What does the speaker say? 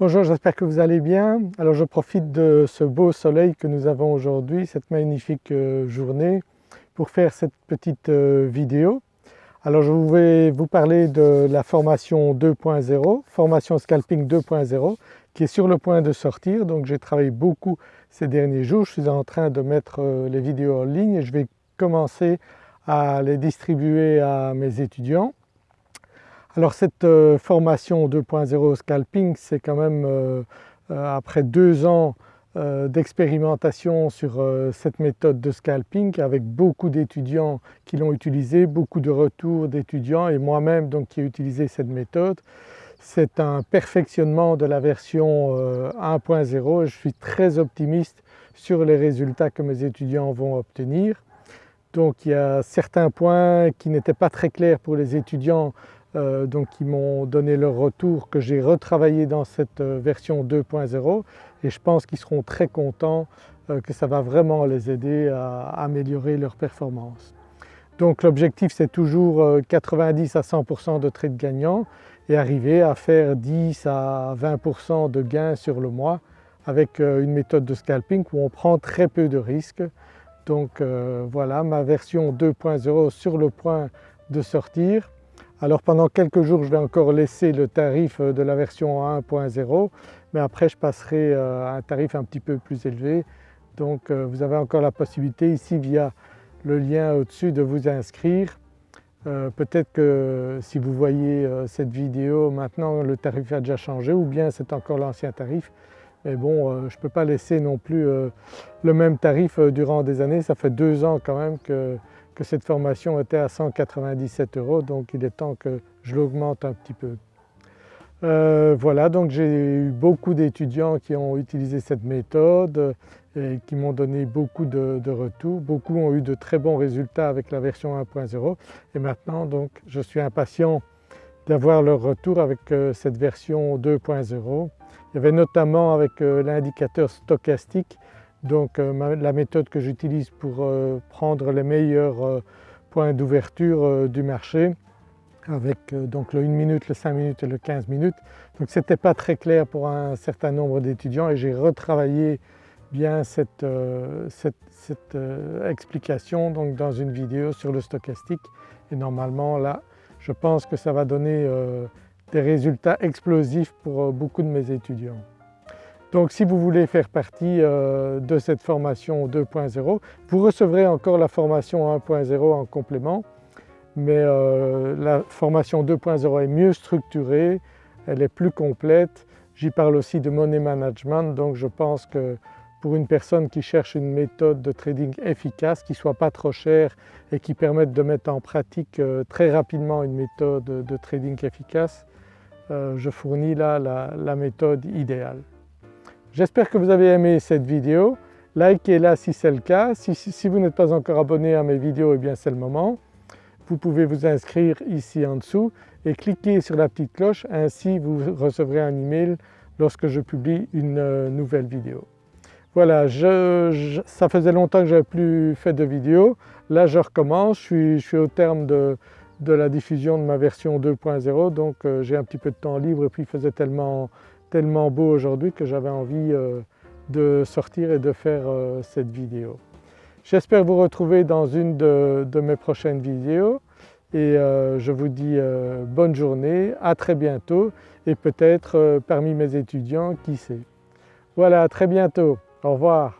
Bonjour, j'espère que vous allez bien. Alors je profite de ce beau soleil que nous avons aujourd'hui, cette magnifique euh, journée pour faire cette petite euh, vidéo. Alors je vais vous parler de la formation 2.0, formation scalping 2.0 qui est sur le point de sortir. Donc j'ai travaillé beaucoup ces derniers jours, je suis en train de mettre euh, les vidéos en ligne et je vais commencer à les distribuer à mes étudiants. Alors cette euh, formation 2.0 scalping c'est quand même euh, euh, après deux ans d'expérimentation sur cette méthode de scalping avec beaucoup d'étudiants qui l'ont utilisé, beaucoup de retours d'étudiants et moi-même donc qui ai utilisé cette méthode. C'est un perfectionnement de la version 1.0 et je suis très optimiste sur les résultats que mes étudiants vont obtenir. Donc il y a certains points qui n'étaient pas très clairs pour les étudiants euh, donc qui m'ont donné leur retour que j'ai retravaillé dans cette euh, version 2.0 et je pense qu'ils seront très contents euh, que ça va vraiment les aider à améliorer leur performance. Donc l'objectif c'est toujours 90 à 100% de trades gagnants et arriver à faire 10 à 20% de gains sur le mois avec une méthode de scalping où on prend très peu de risques. Donc voilà ma version 2.0 sur le point de sortir. Alors pendant quelques jours je vais encore laisser le tarif euh, de la version 1.0 mais après je passerai euh, à un tarif un petit peu plus élevé. Donc euh, vous avez encore la possibilité ici via le lien au-dessus de vous inscrire. Peut-être que si vous voyez cette vidéo maintenant le tarif a déjà changé ou bien c'est encore l'ancien tarif. Mais bon je ne peux pas laisser non plus le même tarif durant des années, ça fait deux ans quand même que que cette formation était à 197 euros donc il est temps que je l'augmente un petit peu. Euh, voilà donc j'ai eu beaucoup d'étudiants qui ont utilisé cette méthode et qui m'ont donné beaucoup de, retours. Beaucoup ont eu de très bons résultats avec la version 1.0 et maintenant donc je suis impatient d'avoir leur retour avec euh, cette version 2.0. Il y avait notamment avec euh, l'indicateur stochastique donc euh, la méthode que j'utilise pour euh, prendre les meilleurs euh, points d'ouverture du marché avec donc le 1 minute, le 5 minutes et le 15 minutes. Donc ce n'était pas très clair pour un certain nombre d'étudiants et j'ai retravaillé bien cette, explication dans une vidéo sur le stochastique et normalement là je pense que ça va donner des résultats explosifs pour beaucoup de mes étudiants. Donc si vous voulez faire partie euh, de cette formation 2.0, vous recevrez encore la formation 1.0 en complément, mais euh, la formation 2.0 est mieux structurée, elle est plus complète. J'y parle aussi de money management, donc je pense que pour une personne qui cherche une méthode de trading efficace, qui ne soit pas trop chère et qui permette de mettre en pratique euh, très rapidement une méthode de trading efficace, je fournis là la méthode idéale. J'espère que vous avez aimé cette vidéo. Likez-la si c'est le cas. Si, vous n'êtes pas encore abonné à mes vidéos, eh bien c'est le moment. Vous pouvez vous inscrire ici en dessous et cliquer sur la petite cloche, ainsi vous recevrez un email lorsque je publie une euh, nouvelle vidéo. Voilà, ça faisait longtemps que je n'avais plus fait de vidéo. Là je recommence, je suis, au terme de, la diffusion de ma version 2.0 donc euh, j'ai un petit peu de temps libre et puis il faisait tellement tellement beau aujourd'hui que j'avais envie euh, de sortir et de faire euh, cette vidéo. J'espère vous retrouver dans une de, mes prochaines vidéos et euh, je vous dis bonne journée, à très bientôt et peut-être parmi mes étudiants, qui sait. Voilà, à très bientôt, au revoir.